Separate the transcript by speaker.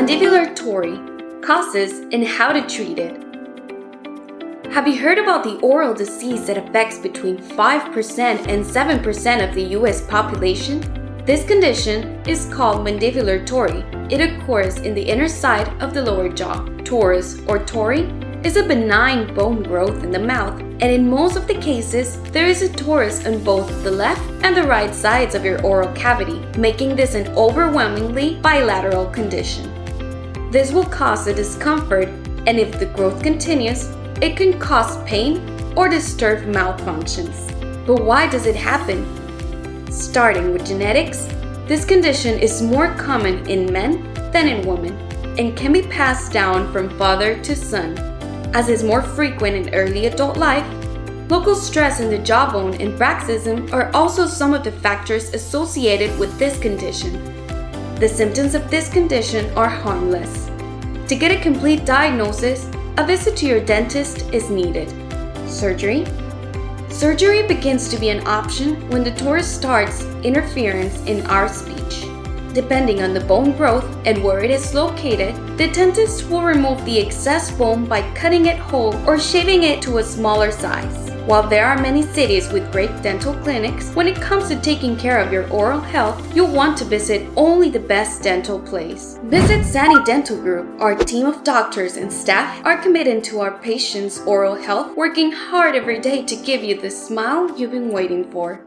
Speaker 1: Mandibular tori, causes and how to treat it. Have you heard about the oral disease that affects between 5% and 7% of the US population? This condition is called mandibular tori. It occurs in the inner side of the lower jaw. Torus or tori is a benign bone growth in the mouth, and in most of the cases, there is a torus on both the left and the right sides of your oral cavity, making this an overwhelmingly bilateral condition. This will cause a discomfort, and if the growth continues, it can cause pain or disturb mouth functions. But why does it happen? Starting with genetics, this condition is more common in men than in women and can be passed down from father to son. As is more frequent in early adult life, local stress in the jawbone and bruxism are also some of the factors associated with this condition. The symptoms of this condition are harmless. To get a complete diagnosis, a visit to your dentist is needed. Surgery? Surgery begins to be an option when the torus starts interference in our speech. Depending on the bone growth and where it is located, the dentist will remove the excess bone by cutting it whole or shaving it to a smaller size. While there are many cities with great dental clinics, when it comes to taking care of your oral health, you'll want to visit only the best dental place. Visit Sani Dental Group. Our team of doctors and staff are committed to our patients' oral health, working hard every day to give you the smile you've been waiting for.